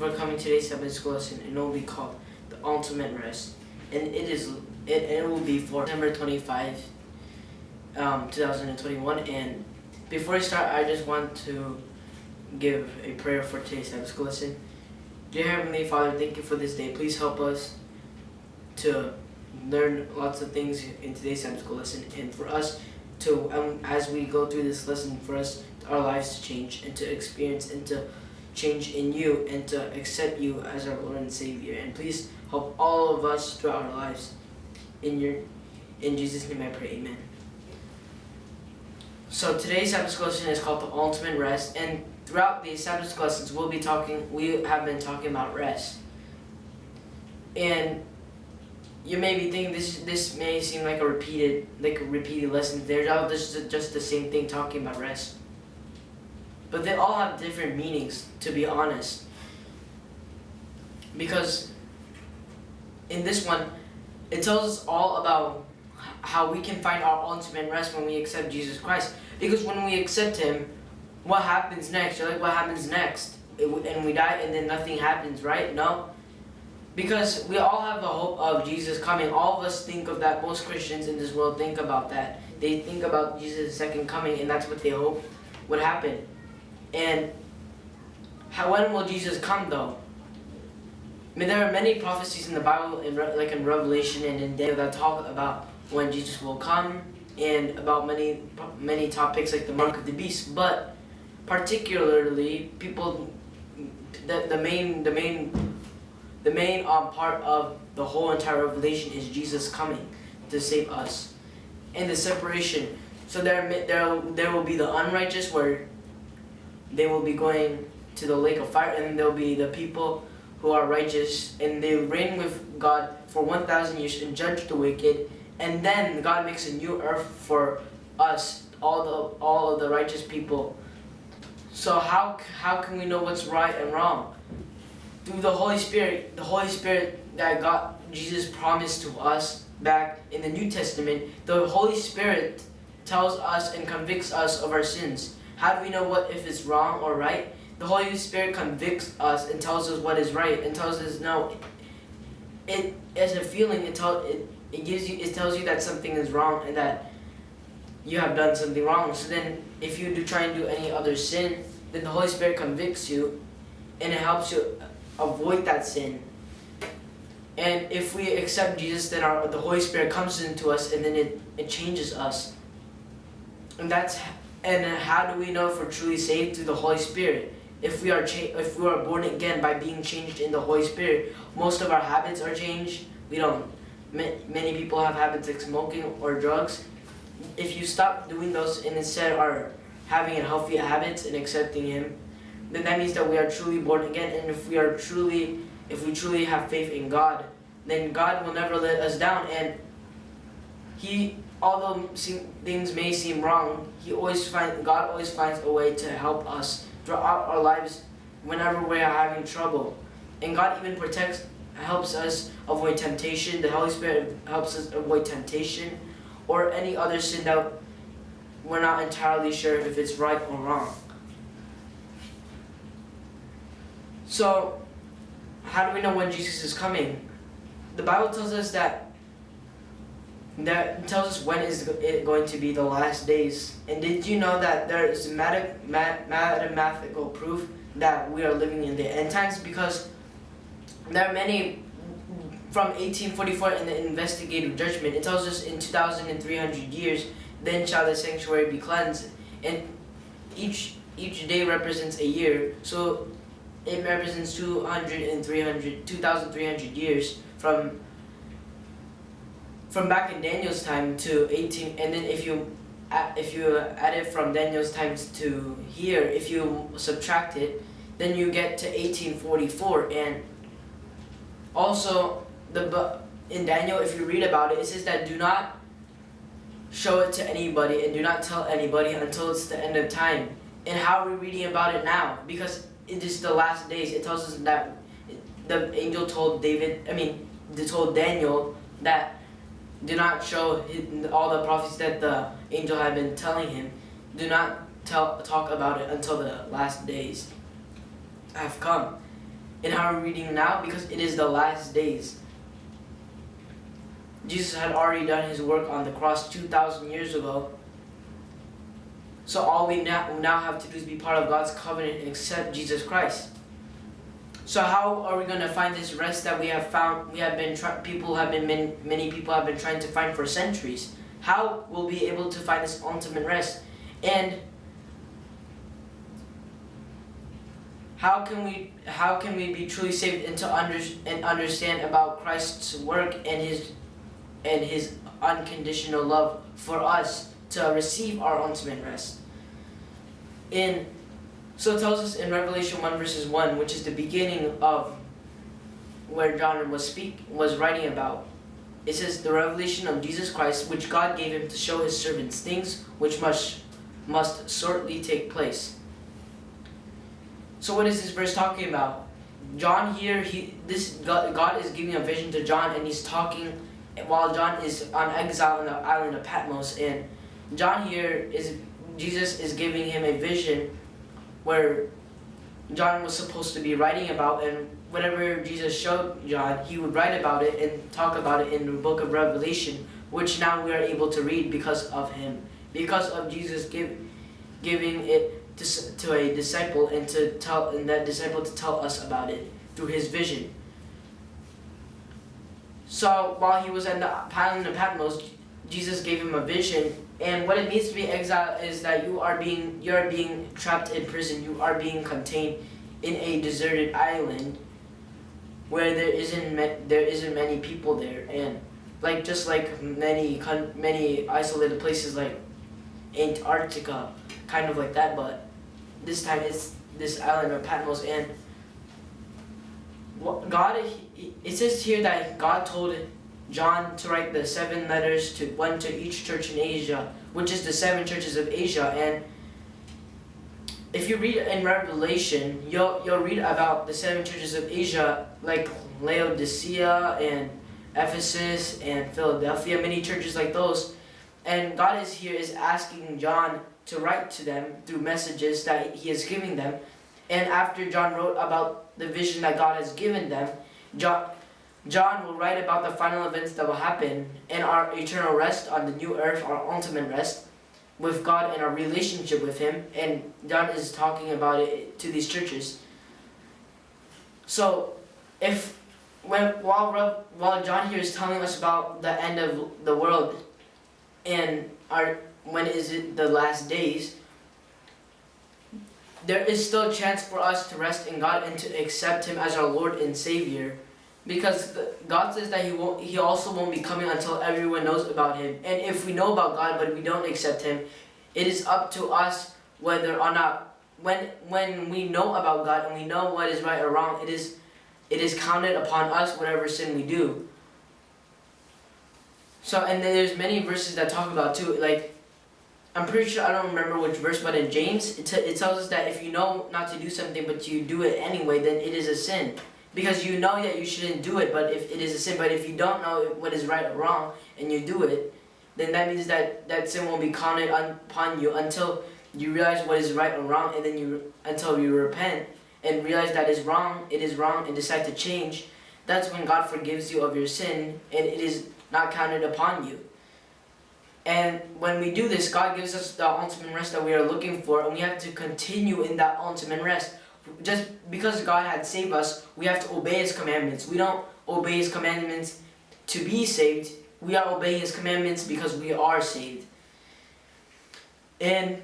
for coming to today's Sabbath school lesson, and it will be called the Ultimate Rest, and it is it, it will be for September 25, um, 2021. And before I start, I just want to give a prayer for today's Sabbath school lesson. Dear Heavenly Father, thank you for this day. Please help us to learn lots of things in today's Sabbath school lesson, and for us to, um, as we go through this lesson, for us our lives to change and to experience and to change in you and to accept you as our Lord and Savior. And please help all of us throughout our lives. In your in Jesus' name I pray, Amen. So today's Sabbath school lesson is called the Ultimate Rest, and throughout these Sabbath lessons we'll be talking we have been talking about rest. And you may be thinking this this may seem like a repeated like a repeated lesson. They're all oh, just just the same thing talking about rest. But they all have different meanings, to be honest. Because in this one, it tells us all about how we can find our ultimate rest when we accept Jesus Christ. Because when we accept Him, what happens next? You're like, what happens next? And we die and then nothing happens, right? No. Because we all have the hope of Jesus coming. All of us think of that. Most Christians in this world think about that. They think about Jesus' second coming and that's what they hope would happen. And how, when will Jesus come though? I mean, there are many prophecies in the Bible, in like in Revelation and in Daniel, that talk about when Jesus will come and about many many topics like the mark of the beast. But particularly, people, the, the main the main the main um, part of the whole entire Revelation is Jesus coming to save us, and the separation. So there there there will be the unrighteous where they will be going to the lake of fire, and there will be the people who are righteous, and they reign with God for 1,000 years and judge the wicked, and then God makes a new earth for us, all the all of the righteous people. So how how can we know what's right and wrong? Through the Holy Spirit, the Holy Spirit that God Jesus promised to us back in the New Testament, the Holy Spirit tells us and convicts us of our sins. How do we know what if it's wrong or right? The Holy Spirit convicts us and tells us what is right and tells us no. It as a feeling it tell it, it gives you it tells you that something is wrong and that you have done something wrong. So then if you do try and do any other sin, then the Holy Spirit convicts you and it helps you avoid that sin. And if we accept Jesus, then our, the Holy Spirit comes into us and then it, it changes us. And that's and how do we know if we're truly saved? Through the Holy Spirit. If we are if we are born again by being changed in the Holy Spirit, most of our habits are changed. We don't. Many people have habits like smoking or drugs. If you stop doing those and instead are having a healthy habits and accepting Him, then that means that we are truly born again. And if we are truly, if we truly have faith in God, then God will never let us down. And He although things may seem wrong, He always find God always finds a way to help us throughout our lives whenever we are having trouble. And God even protects, helps us avoid temptation. The Holy Spirit helps us avoid temptation or any other sin that we're not entirely sure if it's right or wrong. So, how do we know when Jesus is coming? The Bible tells us that that tells us when is it going to be the last days. And did you know that there is math mathematical proof that we are living in the end times? Because there are many from 1844 in the investigative judgment. It tells us in 2,300 years, then shall the sanctuary be cleansed. And each each day represents a year. So it represents 200 and 300, 2,300 years from from back in Daniel's time to 18, and then if you uh, if you add it from Daniel's times to here, if you subtract it, then you get to 1844. And also, the in Daniel, if you read about it, it says that do not show it to anybody and do not tell anybody until it's the end of time. And how are we reading about it now? Because it is the last days. It tells us that the angel told David, I mean, told Daniel that do not show all the prophecies that the angel had been telling him. Do not tell, talk about it until the last days have come. And how are we reading now? Because it is the last days. Jesus had already done his work on the cross 2,000 years ago. So all we now have to do is be part of God's covenant and accept Jesus Christ. So how are we going to find this rest that we have found? We have been people have been many, many people have been trying to find for centuries. How will we be able to find this ultimate rest? And how can we how can we be truly saved and to under, and understand about Christ's work and his and his unconditional love for us to receive our ultimate rest. In so it tells us in Revelation 1 verses 1, which is the beginning of where John was speak was writing about. It says the revelation of Jesus Christ, which God gave him to show his servants things which must must shortly take place. So what is this verse talking about? John here, he this God, God is giving a vision to John and he's talking while John is on exile on the island of Patmos and John here is Jesus is giving him a vision where John was supposed to be writing about and whatever Jesus showed John he would write about it and talk about it in the book of Revelation which now we are able to read because of him because of Jesus give, giving it to, to a disciple and to tell and that disciple to tell us about it through his vision so while he was in the island of Patmos, Jesus gave him a vision. And what it means to be exiled is that you are being you are being trapped in prison. You are being contained in a deserted island where there isn't there isn't many people there. And like just like many many isolated places like Antarctica, kind of like that. But this time it's this island of Patmos and God, it says here that God told John to write the seven letters to one to each church in Asia, which is the seven churches of Asia. And if you read in Revelation, you'll you'll read about the seven churches of Asia, like Laodicea and Ephesus and Philadelphia, many churches like those. And God is here is asking John to write to them through messages that he is giving them. And after John wrote about the vision that God has given them, John, John will write about the final events that will happen and our eternal rest on the new earth, our ultimate rest with God and our relationship with Him. And John is talking about it to these churches. So, if when while while John here is telling us about the end of the world and our when is it the last days, there is still a chance for us to rest in God and to accept Him as our Lord and Savior. Because God says that he, won't, he also won't be coming until everyone knows about Him. And if we know about God but we don't accept Him, it is up to us whether or not, when, when we know about God and we know what is right or wrong, it is, it is counted upon us whatever sin we do. So, and then there's many verses that talk about too, like I'm pretty sure, I don't remember which verse, but in James, it, it tells us that if you know not to do something, but you do it anyway, then it is a sin. Because you know that you shouldn't do it, but if it is a sin, but if you don't know what is right or wrong, and you do it, then that means that that sin won't be counted upon you until you realize what is right or wrong, and then you, until you repent, and realize that is wrong, it is wrong, and decide to change, that's when God forgives you of your sin, and it is not counted upon you. And when we do this, God gives us the ultimate rest that we are looking for, and we have to continue in that ultimate rest. Just because God had saved us, we have to obey His commandments. We don't obey His commandments to be saved. We are obeying His commandments because we are saved. And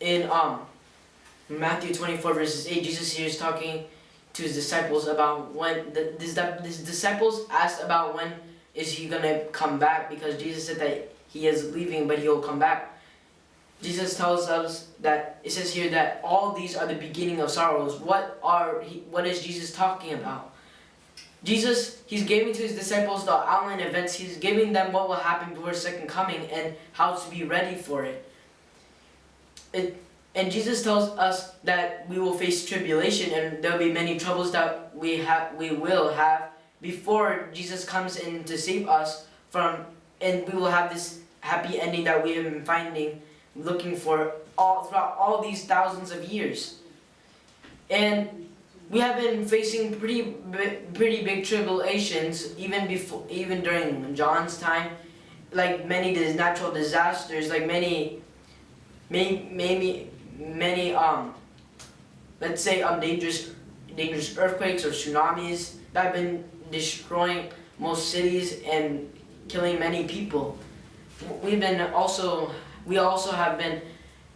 in um, Matthew 24 verses 8, Jesus here is talking to His disciples about when, the, this, this disciples asked about when is He going to come back because Jesus said that he is leaving, but he'll come back. Jesus tells us that, it says here that all these are the beginning of sorrows. What are, what is Jesus talking about? Jesus, he's giving to his disciples the outline events. He's giving them what will happen before his second coming and how to be ready for it. it and Jesus tells us that we will face tribulation and there will be many troubles that we have, we will have before Jesus comes in to save us from, and we will have this happy ending that we have been finding, looking for all throughout all these thousands of years. And we have been facing pretty pretty big tribulations even before even during John's time like many natural disasters like many maybe many um let's say um dangerous dangerous earthquakes or tsunamis that have been destroying most cities and killing many people we've been also we also have been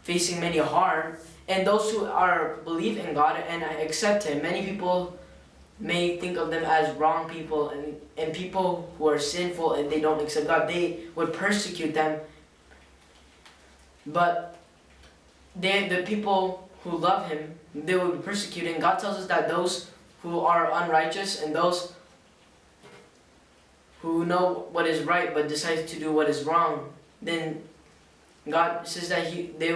facing many harm and those who are believe in God and accept Him, many people may think of them as wrong people and, and people who are sinful and they don't accept God, they would persecute them. But they, the people who love Him, they will be persecuted. God tells us that those who are unrighteous and those who know what is right but decide to do what is wrong, then God says that he, they,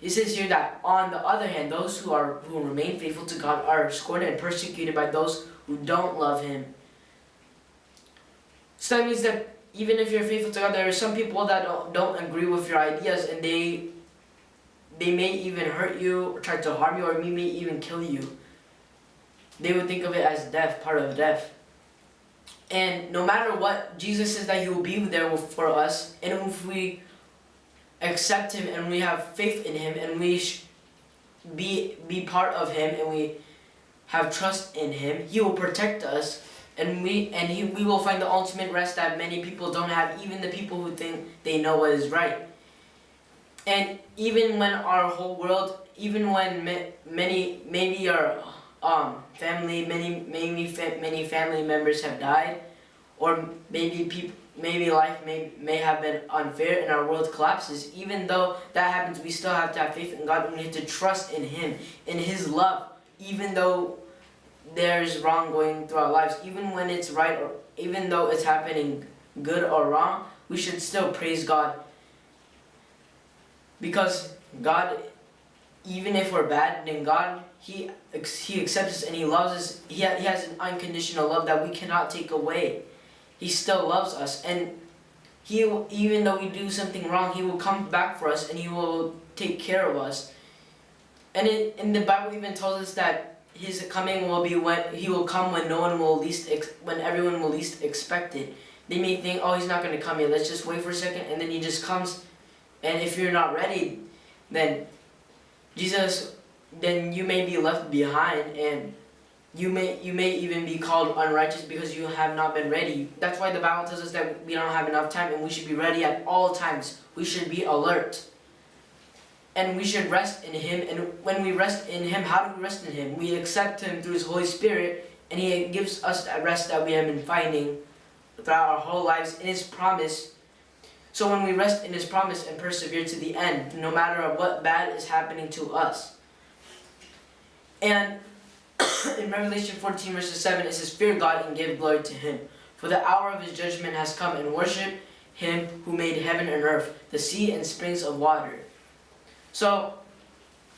it says here that on the other hand, those who are who remain faithful to God are scorned and persecuted by those who don't love Him. So that means that even if you're faithful to God, there are some people that don't, don't agree with your ideas, and they they may even hurt you, or try to harm you, or may even kill you. They would think of it as death, part of death. And no matter what, Jesus says that He will be there for us, and if we accept him and we have faith in him and we be be part of him and we have trust in him he will protect us and we and he, we will find the ultimate rest that many people don't have even the people who think they know what is right. And even when our whole world even when many maybe our um, family many maybe fa many family members have died or maybe people maybe life may, may have been unfair and our world collapses, even though that happens, we still have to have faith in God. We need to trust in Him, in His love, even though there's wrong going through our lives, even when it's right, or even though it's happening good or wrong, we should still praise God. Because God, even if we're bad, then God, He, he accepts us and He loves us. He, he has an unconditional love that we cannot take away. He still loves us. And he even though we do something wrong, He will come back for us and He will take care of us. And in, in the Bible even tells us that His coming will be when He will come when no one will least when everyone will least expect it. They may think, oh, He's not going to come yet. Let's just wait for a second, and then He just comes. And if you're not ready, then Jesus, then you may be left behind, and you may you may even be called unrighteous because you have not been ready. That's why the Bible tells us that we don't have enough time and we should be ready at all times. We should be alert. And we should rest in Him. And when we rest in Him, how do we rest in Him? We accept Him through His Holy Spirit and He gives us that rest that we have been finding throughout our whole lives in His promise. So when we rest in His promise and persevere to the end, no matter what bad is happening to us. And in Revelation 14 verses 7 it says, Fear God and give glory to him. For the hour of his judgment has come and worship him who made heaven and earth, the sea and springs of water. So,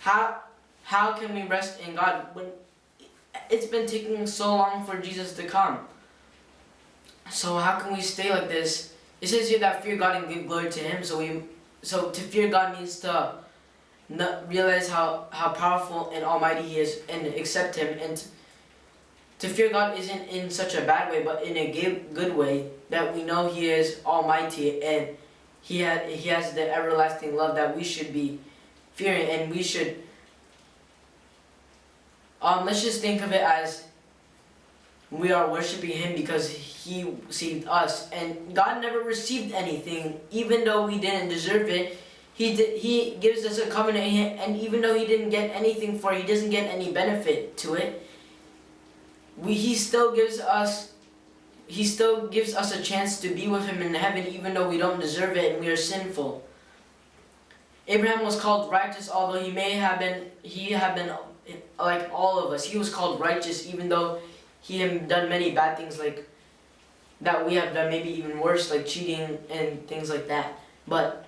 how, how can we rest in God when it's been taking so long for Jesus to come? So how can we stay like this? It says here that fear God and give glory to him. So we, so to fear God means to not realize how, how powerful and almighty he is and accept him. And to fear God isn't in such a bad way but in a good way that we know he is almighty and he, had, he has the everlasting love that we should be fearing and we should um, let's just think of it as we are worshiping him because he saved us. And God never received anything even though we didn't deserve it he, did, he gives us a covenant, and even though he didn't get anything for it, he doesn't get any benefit to it. We, he still gives us he still gives us a chance to be with him in heaven even though we don't deserve it and we are sinful. Abraham was called righteous although he may have been he have been like all of us. He was called righteous even though he had done many bad things like that we have done maybe even worse like cheating and things like that. But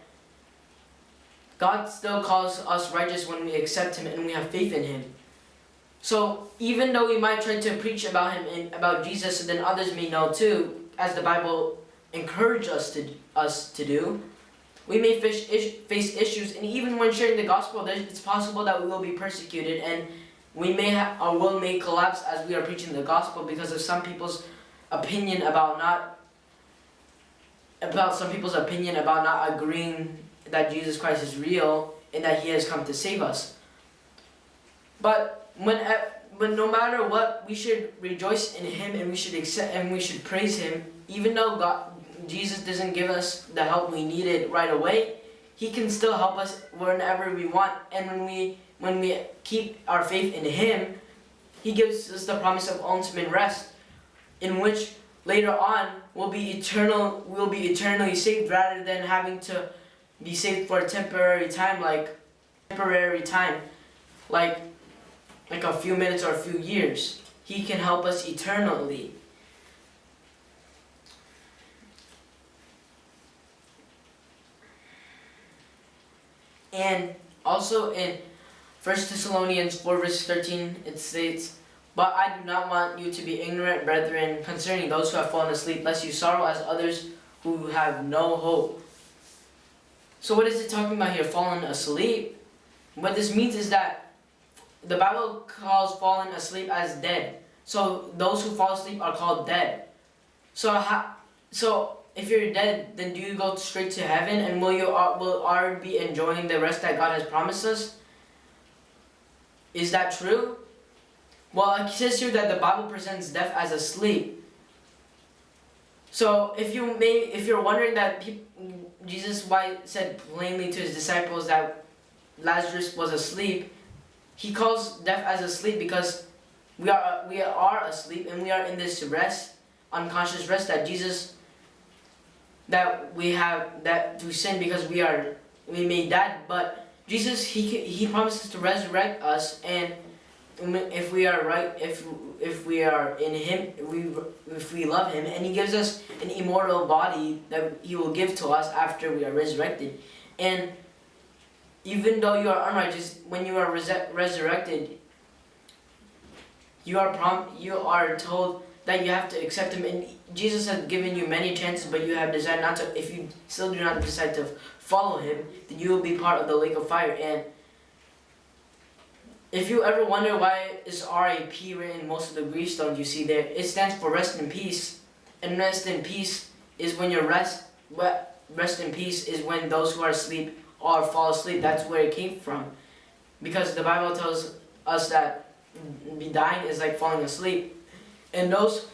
God still calls us righteous when we accept Him and we have faith in Him. So even though we might try to preach about Him and about Jesus, and then others may know too, as the Bible encourages us to us to do, we may face, face issues, and even when sharing the gospel, it's possible that we will be persecuted, and we may have our will may collapse as we are preaching the gospel because of some people's opinion about not about some people's opinion about not agreeing that Jesus Christ is real and that he has come to save us. But when but no matter what, we should rejoice in him and we should accept and we should praise him even though God Jesus doesn't give us the help we needed right away. He can still help us whenever we want and when we when we keep our faith in Him, He gives us the promise of ultimate rest, in which later on we'll be eternal, we'll be eternally saved rather than having to be saved for a temporary time, like temporary time, like like a few minutes or a few years. He can help us eternally. And also in 1 Thessalonians 4 verse 13, it states, But I do not want you to be ignorant, brethren, concerning those who have fallen asleep, lest you sorrow as others who have no hope. So what is it talking about here? Fallen asleep? What this means is that the Bible calls fallen asleep as dead. So those who fall asleep are called dead. So how, so if you're dead, then do you go straight to heaven and will you uh, will already be enjoying the rest that God has promised us? Is that true? Well, it says here that the Bible presents death as a sleep. So if you may, if you're wondering that Jesus why said plainly to his disciples that Lazarus was asleep, he calls death as asleep because we are we are asleep and we are in this rest, unconscious rest that Jesus that we have that to sin because we are we made die, but Jesus, he, he promises to resurrect us and if we are right, if if we are in Him, we if we love Him, and He gives us an immortal body that He will give to us after we are resurrected, and even though you are unrighteous, when you are res resurrected, you are prom you are told that you have to accept Him, and Jesus has given you many chances, but you have decided not to. If you still do not decide to follow him, then you will be part of the lake of fire. And if you ever wonder why is RIP written in most of the gravestones you see there, it stands for rest in peace. And rest in peace is when you're rest, rest in peace is when those who are asleep or fall asleep. That's where it came from. Because the Bible tells us that be dying is like falling asleep. And those,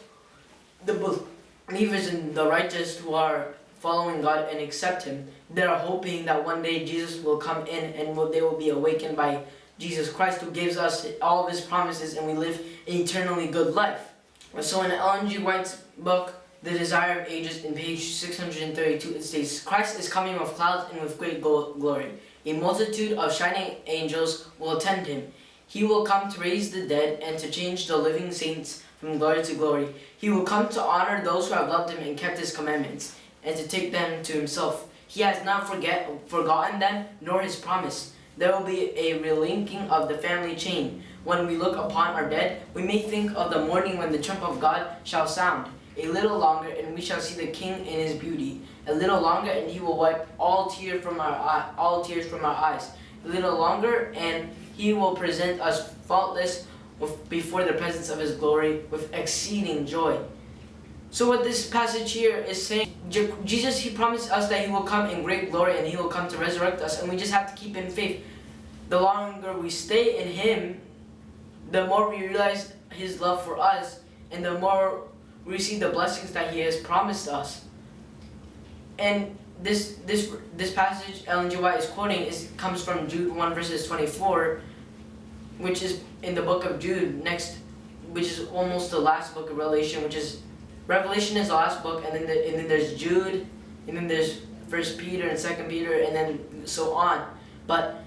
the believers and the righteous who are following God and accept Him. They're hoping that one day Jesus will come in and they will be awakened by Jesus Christ who gives us all of His promises and we live an eternally good life. So in Ellen G. White's book, The Desire of Ages, in page 632, it states, Christ is coming with clouds and with great glory. A multitude of shining angels will attend Him. He will come to raise the dead and to change the living saints from glory to glory. He will come to honor those who have loved Him and kept His commandments and to take them to himself. He has not forget, forgotten them, nor his promise. There will be a relinking of the family chain. When we look upon our dead, we may think of the morning when the trump of God shall sound. A little longer, and we shall see the King in his beauty. A little longer, and he will wipe all tears from our eye, all tears from our eyes. A little longer, and he will present us faultless before the presence of his glory with exceeding joy. So what this passage here is saying, Jesus, He promised us that He will come in great glory and He will come to resurrect us and we just have to keep in faith. The longer we stay in Him, the more we realize His love for us and the more we receive the blessings that He has promised us. And this this this passage Ellen G. White is quoting is comes from Jude 1 verses 24, which is in the book of Jude next, which is almost the last book of Revelation, which is Revelation is the last book, and then the, and then there's Jude, and then there's First Peter and Second Peter, and then so on. But